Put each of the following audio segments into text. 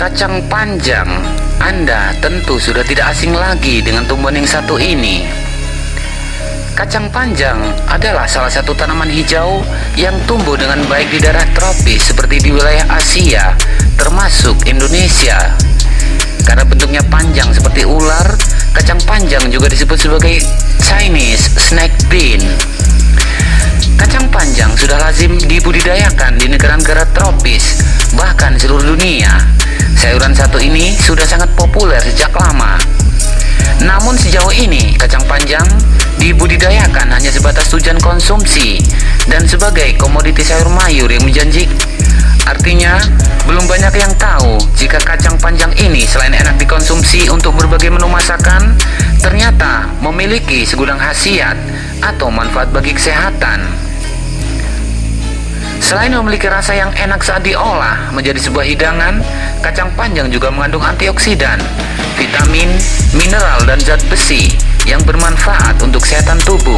Kacang panjang, Anda tentu sudah tidak asing lagi dengan tumbuhan yang satu ini. Kacang panjang adalah salah satu tanaman hijau yang tumbuh dengan baik di daerah tropis seperti di wilayah Asia, termasuk Indonesia. Karena bentuknya panjang seperti ular, kacang panjang juga disebut sebagai Chinese snake bean. Kacang panjang sudah lazim dibudidayakan di negara-negara tropis, bahkan seluruh dunia. Sayuran satu ini sudah sangat populer sejak lama. Namun sejauh ini, kacang panjang dibudidayakan hanya sebatas tujuan konsumsi dan sebagai komoditi sayur mayur yang menjanji. Artinya, belum banyak yang tahu jika kacang panjang ini selain enak dikonsumsi untuk berbagai menu masakan, ternyata memiliki segudang khasiat atau manfaat bagi kesehatan. Selain memiliki rasa yang enak saat diolah menjadi sebuah hidangan, kacang panjang juga mengandung antioksidan, vitamin, mineral, dan zat besi yang bermanfaat untuk kesehatan tubuh.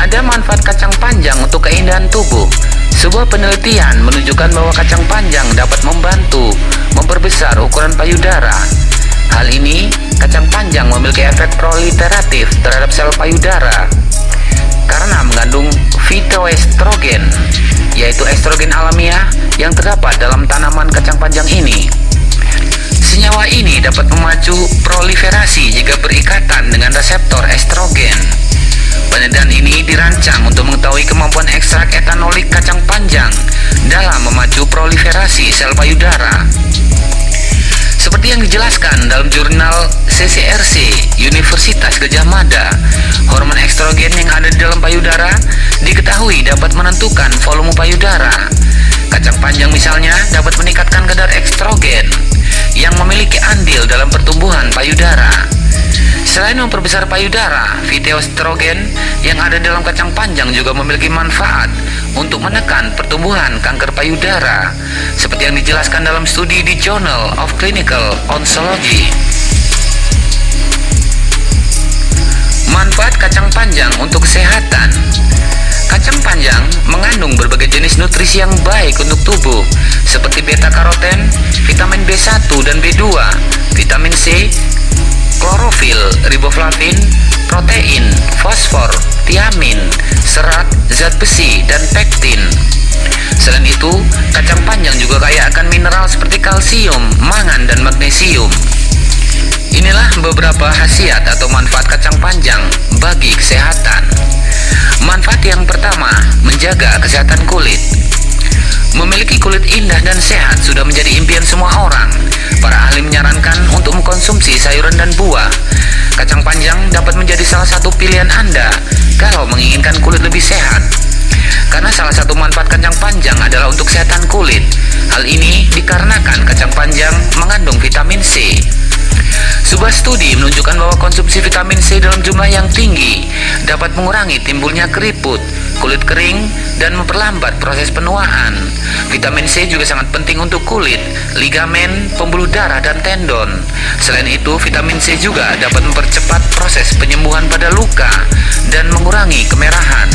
Ada manfaat kacang panjang untuk keindahan tubuh. Sebuah penelitian menunjukkan bahwa kacang panjang dapat membantu memperbesar ukuran payudara. Hal ini, kacang panjang memiliki efek proliferatif terhadap sel payudara karena mengandung fitoestrogen, yaitu estrogen alamiah yang terdapat dalam tanaman kacang panjang ini. Senyawa ini dapat memacu proliferasi jika berikatan dengan reseptor estrogen. Penelitian ini dirancang untuk mengetahui kemampuan ekstrak etanolik kacang panjang dalam memacu proliferasi sel payudara. Seperti yang dijelaskan dalam jurnal CCRC Universitas Gajah Mada, hormon estrogen yang ada di dalam payudara diketahui dapat menentukan volume payudara. Kacang panjang misalnya dapat meningkatkan kadar estrogen yang memiliki andil dalam pertumbuhan payudara. Selain memperbesar payudara, fitoestrogen yang ada dalam kacang panjang juga memiliki manfaat untuk menekan pertumbuhan kanker payudara seperti yang dijelaskan dalam studi di Journal of Clinical Oncology. Manfaat kacang panjang untuk kesehatan Kacang panjang mengandung berbagai jenis nutrisi yang baik untuk tubuh seperti beta karoten, vitamin B1 dan B2, vitamin C, klorofil, riboflavin, protein, fosfor, tiamin, serat, zat besi, dan pektin. Selain itu, kacang panjang juga kaya akan mineral seperti kalsium, mangan, dan magnesium. Inilah beberapa khasiat atau manfaat kacang panjang bagi kesehatan. Manfaat yang pertama, menjaga kesehatan kulit. Memiliki kulit indah dan sehat sudah menjadi impian semua orang. Para ahli menyarankan untuk mengkonsumsi sayuran dan buah. Kacang panjang dapat menjadi salah satu pilihan Anda kalau menginginkan kulit lebih sehat. Karena salah satu manfaat kacang panjang adalah untuk kesehatan kulit. Hal ini dikarenakan kacang panjang mengandung vitamin C. Sebuah studi menunjukkan bahwa konsumsi vitamin C dalam jumlah yang tinggi dapat mengurangi timbulnya keriput, kulit kering, dan memperlambat proses penuaan. Vitamin C juga sangat penting untuk kulit, ligamen, pembuluh darah, dan tendon. Selain itu, vitamin C juga dapat mempercepat proses penyembuhan pada luka dan mengurangi kemerahan.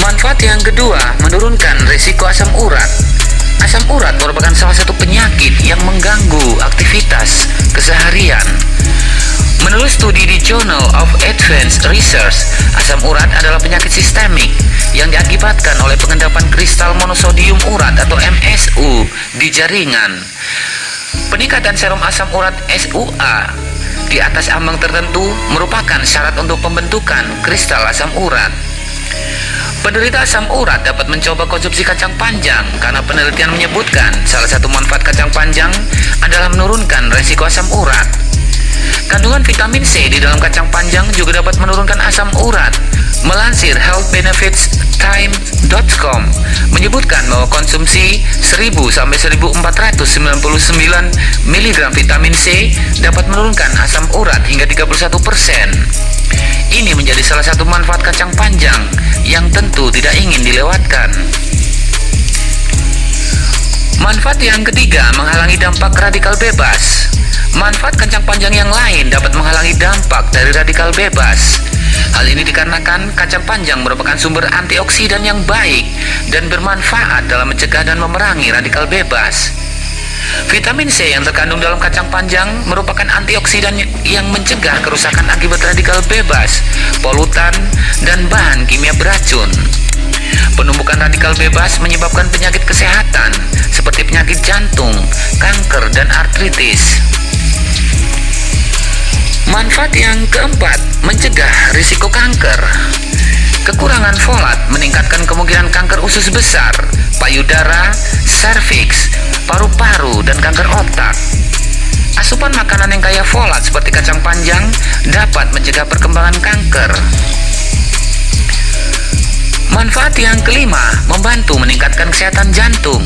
Manfaat yang kedua, menurunkan risiko asam urat. Asam urat merupakan salah satu penyakit yang aktivitas keseharian. Menurut studi di Journal of Advanced Research, asam urat adalah penyakit sistemik yang diakibatkan oleh pengendapan kristal monosodium urat atau MSU di jaringan. Peningkatan serum asam urat SUA di atas ambang tertentu merupakan syarat untuk pembentukan kristal asam urat. Penderita asam urat dapat mencoba konsumsi kacang panjang karena penelitian menyebutkan salah satu manfaat kacang panjang adalah menurunkan resiko asam urat. Kandungan vitamin C di dalam kacang panjang juga dapat menurunkan asam urat. Melansir healthbenefitstime.com menyebutkan bahwa konsumsi 1000 sampai 1499 mg vitamin C dapat menurunkan asam urat hingga 31%. Ini menjadi salah satu manfaat kacang panjang yang tentu tidak ingin dilewatkan. Manfaat yang ketiga menghalangi dampak radikal bebas. Manfaat kacang panjang yang lain dapat menghalangi dampak dari radikal bebas. Hal ini dikarenakan kacang panjang merupakan sumber antioksidan yang baik dan bermanfaat dalam mencegah dan memerangi radikal bebas. Vitamin C yang terkandung dalam kacang panjang merupakan antioksidan yang mencegah kerusakan akibat radikal bebas, polutan, dan bahan kimia beracun. Penumpukan radikal bebas menyebabkan penyakit kesehatan seperti penyakit jantung, kanker, dan artritis. Manfaat yang keempat, mencegah risiko kanker. Kekurangan folat meningkatkan kemungkinan kanker usus besar, payudara, serviks, paru-paru, dan kanker otak. Asupan makanan yang kaya folat seperti kacang panjang dapat mencegah perkembangan kanker. Manfaat yang kelima, membantu meningkatkan kesehatan jantung.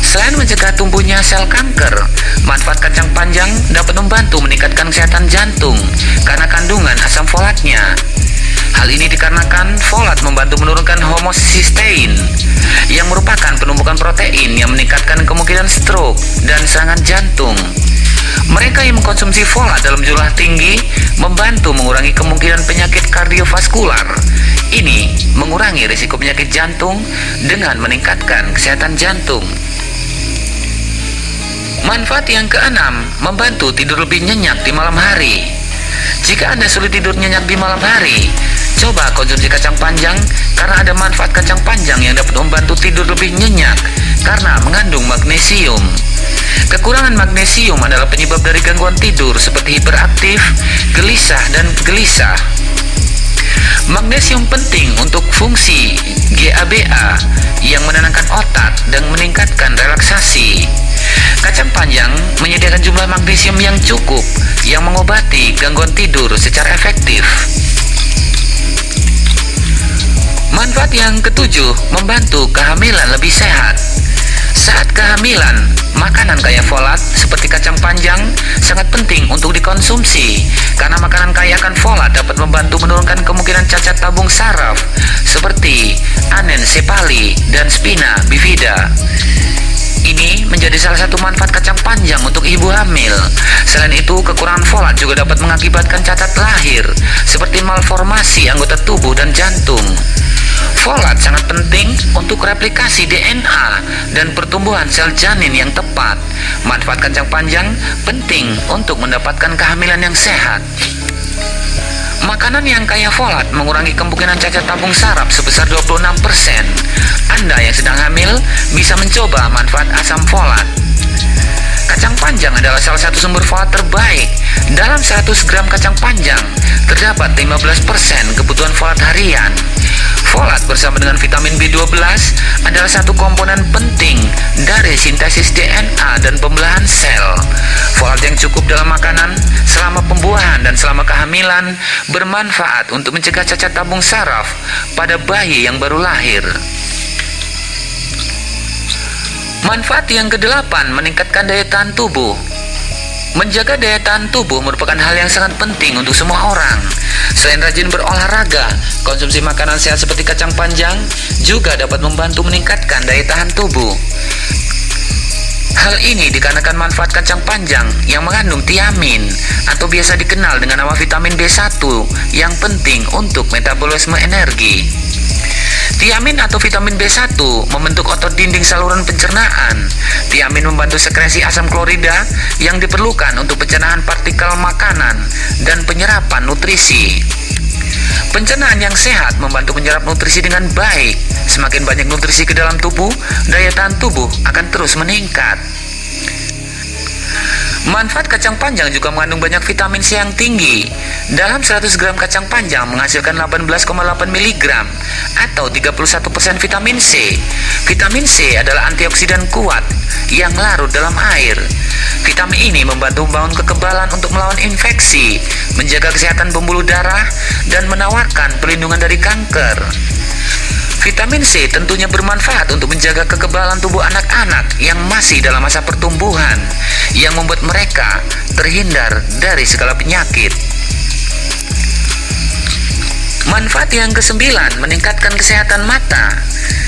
Selain mencegah tumbuhnya sel kanker, manfaat kacang panjang dapat membantu meningkatkan kesehatan jantung karena kandungan asam folatnya. Hal ini dikarenakan folat membantu menurunkan homocysteine yang merupakan penumpukan protein yang meningkatkan kemungkinan stroke dan serangan jantung. Mereka yang mengkonsumsi folat dalam jumlah tinggi membantu mengurangi kemungkinan penyakit kardiovaskular. Ini mengurangi risiko penyakit jantung dengan meningkatkan kesehatan jantung. Manfaat yang keenam, membantu tidur lebih nyenyak di malam hari. Jika Anda sulit tidur nyenyak di malam hari, coba konsumsi kacang panjang karena ada manfaat kacang panjang yang dapat membantu tidur lebih nyenyak karena mengandung magnesium. Kekurangan magnesium adalah penyebab dari gangguan tidur seperti hiperaktif, gelisah, dan gelisah. Magnesium penting untuk fungsi GABA yang menenangkan otak dan meningkatkan relaksasi. Kacang panjang menyediakan jumlah magnesium yang cukup yang mengobati gangguan tidur secara efektif. Manfaat yang ketujuh, membantu kehamilan lebih sehat. Saat kehamilan, makanan kaya folat seperti kacang panjang sangat penting untuk dikonsumsi karena makanan kaya akan folat dapat membantu menurunkan kemungkinan cacat tabung saraf seperti anencephaly dan spina bifida. Ini menjadi salah satu manfaat kacang panjang untuk ibu hamil. Selain itu, kekurangan folat juga dapat mengakibatkan cacat lahir, seperti malformasi anggota tubuh dan jantung. Folat sangat penting untuk replikasi DNA dan pertumbuhan sel janin yang tepat. Manfaat kacang panjang penting untuk mendapatkan kehamilan yang sehat. Makanan yang kaya folat mengurangi kemungkinan cacat tabung saraf sebesar 26%. Anda yang sedang hamil bisa mencoba manfaat asam folat. Kacang panjang adalah salah satu sumber folat terbaik. Dalam 100 gram kacang panjang terdapat 15% kebutuhan folat harian. Folat bersama dengan vitamin B12 adalah satu komponen penting dari sintesis DNA dan pembelahan sel. Folat yang cukup dalam makanan selama pembuahan dan selama kehamilan bermanfaat untuk mencegah cacat tabung saraf pada bayi yang baru lahir. Manfaat yang kedelapan meningkatkan daya tahan tubuh. Menjaga daya tahan tubuh merupakan hal yang sangat penting untuk semua orang. Selain rajin berolahraga, konsumsi makanan sehat seperti kacang panjang juga dapat membantu meningkatkan daya tahan tubuh. Hal ini dikarenakan manfaat kacang panjang yang mengandung tiamin atau biasa dikenal dengan nama vitamin B1 yang penting untuk metabolisme energi. Tiamin atau vitamin B1 membentuk otot dinding saluran pencernaan. Tiamin membantu sekresi asam klorida yang diperlukan untuk pencernaan partikel makanan dan penyerapan nutrisi. Pencernaan yang sehat membantu menyerap nutrisi dengan baik. Semakin banyak nutrisi ke dalam tubuh, daya tahan tubuh akan terus meningkat. Manfaat kacang panjang juga mengandung banyak vitamin C yang tinggi. Dalam 100 gram kacang panjang menghasilkan 18,8 mg atau 31% vitamin C. Vitamin C adalah antioksidan kuat yang larut dalam air. Vitamin ini membantu membangun kekebalan untuk melawan infeksi, menjaga kesehatan pembuluh darah, dan menawarkan perlindungan dari kanker. Vitamin C tentunya bermanfaat untuk menjaga kekebalan tubuh anak-anak yang masih dalam masa pertumbuhan, yang membuat mereka terhindar dari segala penyakit. Manfaat yang kesembilan, meningkatkan kesehatan mata.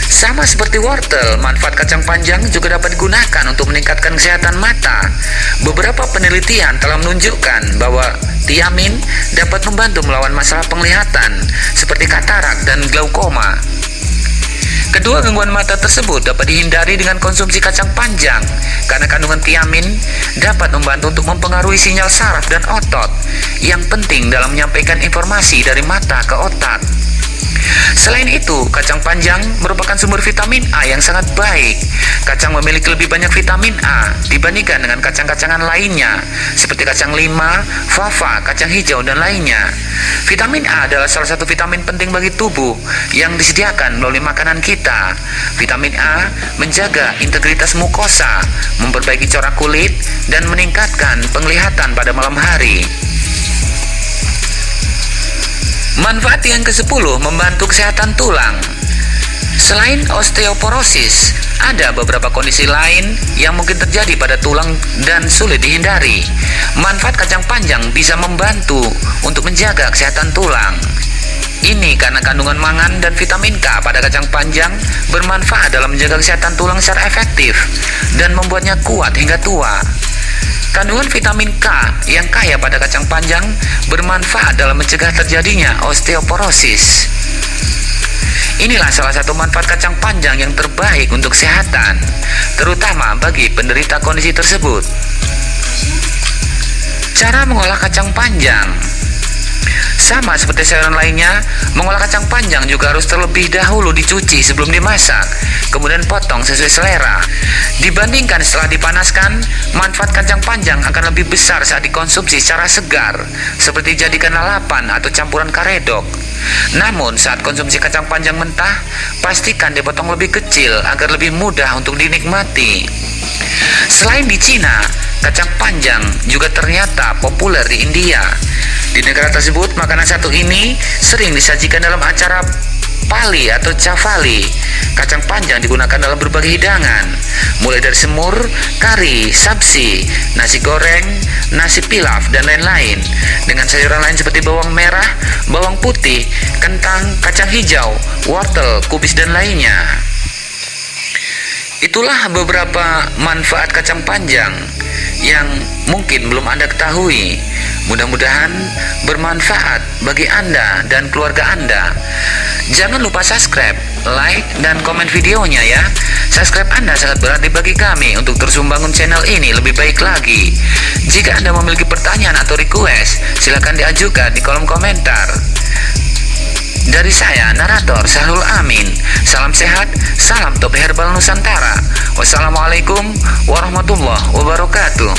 Sama seperti wortel, manfaat kacang panjang juga dapat digunakan untuk meningkatkan kesehatan mata. Beberapa penelitian telah menunjukkan bahwa tiamin dapat membantu melawan masalah penglihatan seperti katarak dan glaukoma. Kedua gangguan mata tersebut dapat dihindari dengan konsumsi kacang panjang karena kandungan tiamin dapat membantu untuk mempengaruhi sinyal saraf dan otot yang penting dalam menyampaikan informasi dari mata ke otak. Selain itu, kacang panjang merupakan sumber vitamin A yang sangat baik. Kacang memiliki lebih banyak vitamin A dibandingkan dengan kacang-kacangan lainnya, seperti kacang lima, fava, kacang hijau, dan lainnya. Vitamin A adalah salah satu vitamin penting bagi tubuh yang disediakan melalui makanan kita. Vitamin A menjaga integritas mukosa, memperbaiki corak kulit, dan meningkatkan penglihatan pada malam hari. Manfaat yang ke-10 membantu kesehatan tulang. Selain osteoporosis, ada beberapa kondisi lain yang mungkin terjadi pada tulang dan sulit dihindari. Manfaat kacang panjang bisa membantu untuk menjaga kesehatan tulang. Ini karena kandungan mangan dan vitamin K pada kacang panjang bermanfaat dalam menjaga kesehatan tulang secara efektif dan membuatnya kuat hingga tua. Kandungan vitamin K yang kaya pada kacang panjang bermanfaat dalam mencegah terjadinya osteoporosis. Inilah salah satu manfaat kacang panjang yang terbaik untuk kesehatan, terutama bagi penderita kondisi tersebut. Cara mengolah kacang panjang sama seperti sayuran lainnya, mengolah kacang panjang juga harus terlebih dahulu dicuci sebelum dimasak, kemudian potong sesuai selera. Dibandingkan setelah dipanaskan, manfaat kacang panjang akan lebih besar saat dikonsumsi secara segar, seperti jadikan lalapan atau campuran karedok. Namun, saat konsumsi kacang panjang mentah, pastikan dipotong lebih kecil agar lebih mudah untuk dinikmati. Selain di Cina, kacang panjang juga ternyata populer di India. Di negara tersebut, makanan satu ini sering disajikan dalam acara pali atau cavali. Kacang panjang digunakan dalam berbagai hidangan, mulai dari semur, kari, sabsi, nasi goreng, nasi pilaf, dan lain-lain. Dengan sayuran lain seperti bawang merah, bawang putih, kentang, kacang hijau, wortel, kubis, dan lainnya. Itulah beberapa manfaat kacang panjang yang mungkin belum Anda ketahui. Mudah-mudahan bermanfaat bagi Anda dan keluarga Anda. Jangan lupa subscribe, like, dan komen videonya ya. Subscribe Anda sangat berarti bagi kami untuk terus membangun channel ini lebih baik lagi. Jika Anda memiliki pertanyaan atau request, silakan diajukan di kolom komentar. Dari saya, narator Sahrul Amin. Salam sehat, salam top herbal Nusantara. Wassalamualaikum warahmatullahi wabarakatuh.